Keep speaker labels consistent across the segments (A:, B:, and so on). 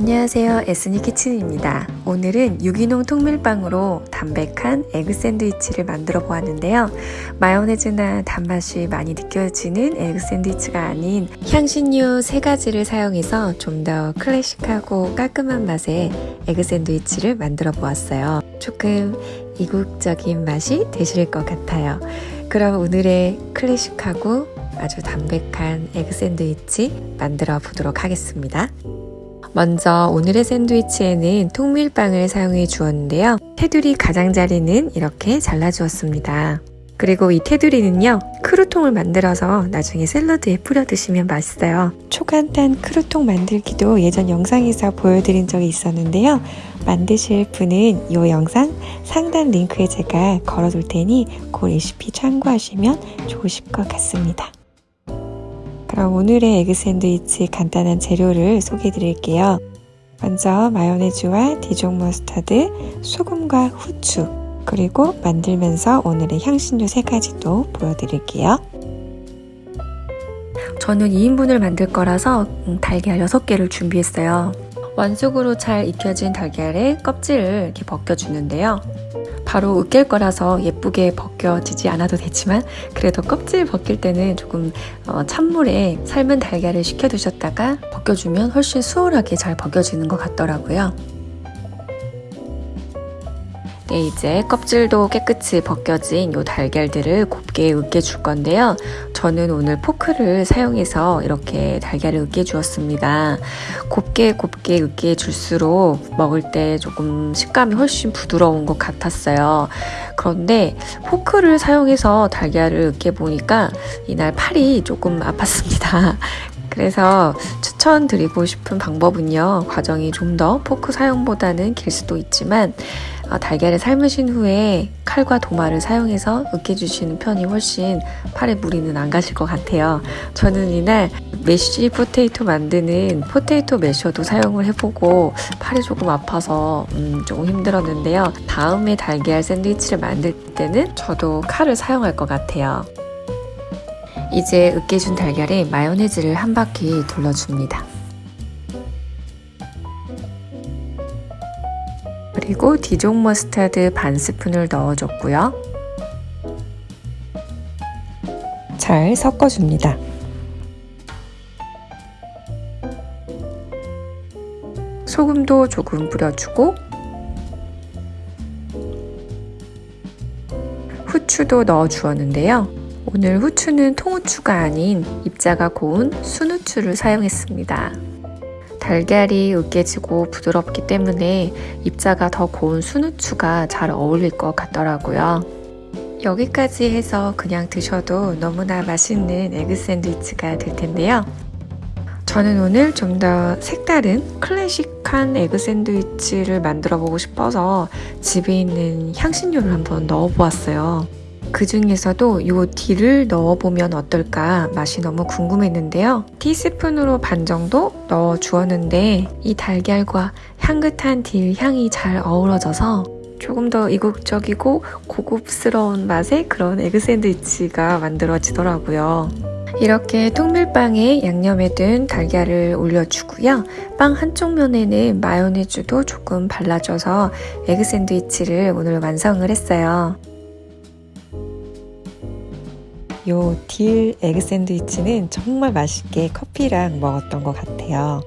A: 안녕하세요. 에스니 키친입니다. 오늘은 유기농 통밀빵으로 담백한 egg 샌드위치를 만들어 보았는데요. 마요네즈나 단맛이 많이 느껴지는 egg 샌드위치가 아닌 향신료 세 가지를 사용해서 좀 더 클래식하고 깔끔한 맛의 egg 샌드위치를 만들어 보았어요. 조금 이국적인 맛이 되실 것 같아요. 그럼 오늘의 클래식하고 아주 담백한 egg 샌드위치 만들어 보도록 하겠습니다 먼저 오늘의 샌드위치에는 통밀빵을 사용해 주었는데요. 테두리 가장자리는 이렇게 잘라 주었습니다. 그리고 이 테두리는요 크루통을 만들어서 나중에 샐러드에 뿌려 드시면 맛있어요 초간단 크루통 만들기도 예전 영상에서 보여드린 적이 있었는데요 만드실 분은 이 영상 상단 링크에 제가 걸어둘 테니 그 레시피 참고하시면 좋으실 것 같습니다 그럼 오늘의 egg 샌드위치 간단한 재료를 소개해 드릴게요. 먼저 마요네즈와 디종 머스타드, 소금과 후추, 그리고 만들면서 오늘의 향신료 3가지도 보여드릴게요. 저는 2인분을 만들 거라서 음, 달걀 6개를 준비했어요. 완숙으로 잘 익혀진 달걀의 껍질을 이렇게 벗겨주는데요. 바로 으깰 거라서 예쁘게 벗겨지지 않아도 되지만 그래도 껍질 벗길 때는 조금 어, 찬물에 삶은 달걀을 식혀두셨다가 벗겨주면 훨씬 수월하게 잘 벗겨지는 것 같더라고요. 네, 이제 껍질도 깨끗이 벗겨진 이 달걀들을 곱게 으깨 줄 건데요. 저는 오늘 포크를 사용해서 이렇게 달걀을 으깨 주었습니다. 곱게 곱게 으깨 줄수록 먹을 때 조금 식감이 훨씬 부드러운 것 같았어요. 그런데 포크를 사용해서 달걀을 으깨 보니까 이날 팔이 조금 아팠습니다. 그래서 추천드리고 싶은 방법은요. 과정이 좀 더 포크 사용보다는 길 수도 있지만 어, 달걀을 삶으신 후에 칼과 도마를 사용해서 으깨주시는 편이 훨씬 팔에 무리는 안 가실 것 같아요. 저는 이날 mashed potato 만드는 potato masher도 사용을 해보고 팔이 조금 아파서 음, 조금 힘들었는데요. 다음에 달걀 샌드위치를 만들 때는 저도 칼을 사용할 것 같아요. 이제 으깨준 달걀에 마요네즈를 한 바퀴 둘러줍니다. 그리고 디종 머스타드 반 스푼을 넣어줬고요. 잘 섞어줍니다. 소금도 조금 뿌려주고 후추도 넣어 주었는데요. 오늘 후추는 통후추가 아닌 입자가 고운 순후추를 사용했습니다. 달걀이 으깨지고 부드럽기 때문에 입자가 더 고운 순후추가 잘 어울릴 것 같더라고요. 여기까지 해서 그냥 드셔도 너무나 맛있는 egg 샌드위치가 될 텐데요. 저는 오늘 좀 더 색다른 클래식한 egg 샌드위치를 만들어 보고 싶어서 집에 있는 향신료를 한번 넣어 보았어요. 그 중에서도 이 dill을 넣어보면 어떨까 맛이 너무 궁금했는데요. 티스푼으로 반 정도 넣어 주었는데 이 달걀과 향긋한 딜 향이 잘 어우러져서 조금 더 이국적이고 고급스러운 맛의 그런 egg 샌드위치가 만들어지더라고요. 이렇게 통밀빵에 양념이 된 달걀을 올려주고요. 빵 한쪽 면에는 마요네즈도 조금 발라줘서 egg 샌드위치를 오늘 완성을 했어요. 요 dill egg 샌드위치는 정말 맛있게 커피랑 먹었던 것 같아요.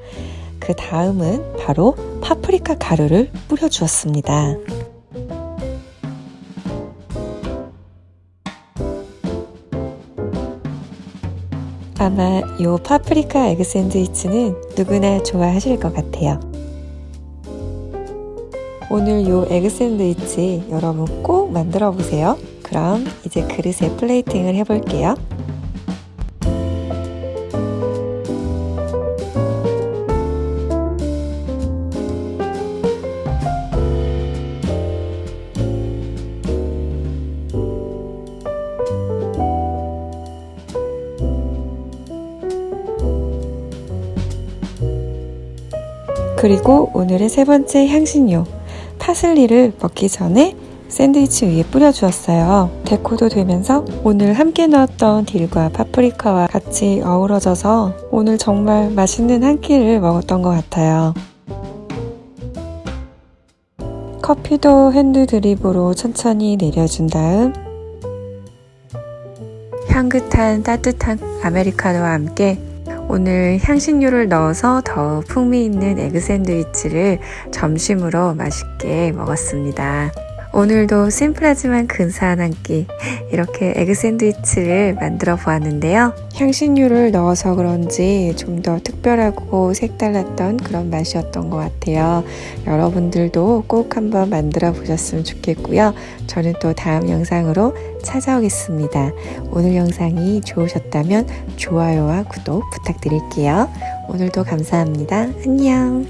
A: 그 다음은 바로 파프리카 가루를 뿌려주었습니다. 아마 요 파프리카 egg 샌드위치는 누구나 좋아하실 것 같아요. 오늘 요 egg 샌드위치 여러분 꼭 만들어 보세요. 그럼 이제 그릇에 plating을 해볼게요. 그리고 오늘의 세 번째 향신료 파슬리를 먹기 전에 샌드위치 위에 뿌려주었어요. deco도 되면서 오늘 함께 넣었던 dill과 파프리카와 같이 어우러져서 오늘 정말 맛있는 한 끼를 먹었던 것 같아요. 커피도 hand drip으로 천천히 내려준 다음 향긋한 따뜻한 아메리카노와 함께 오늘 향신료를 넣어서 더 풍미 있는 egg 샌드위치를 점심으로 맛있게 먹었습니다. 오늘도 심플하지만 근사한 한 끼 이렇게 egg 샌드위치를 만들어 보았는데요. 향신료를 넣어서 그런지 좀 더 특별하고 색달랐던 그런 맛이었던 것 같아요. 여러분들도 꼭 한번 만들어 보셨으면 좋겠고요. 저는 또 다음 영상으로 찾아오겠습니다. 오늘 영상이 좋으셨다면 좋아요와 구독 부탁드릴게요. 오늘도 감사합니다. 안녕!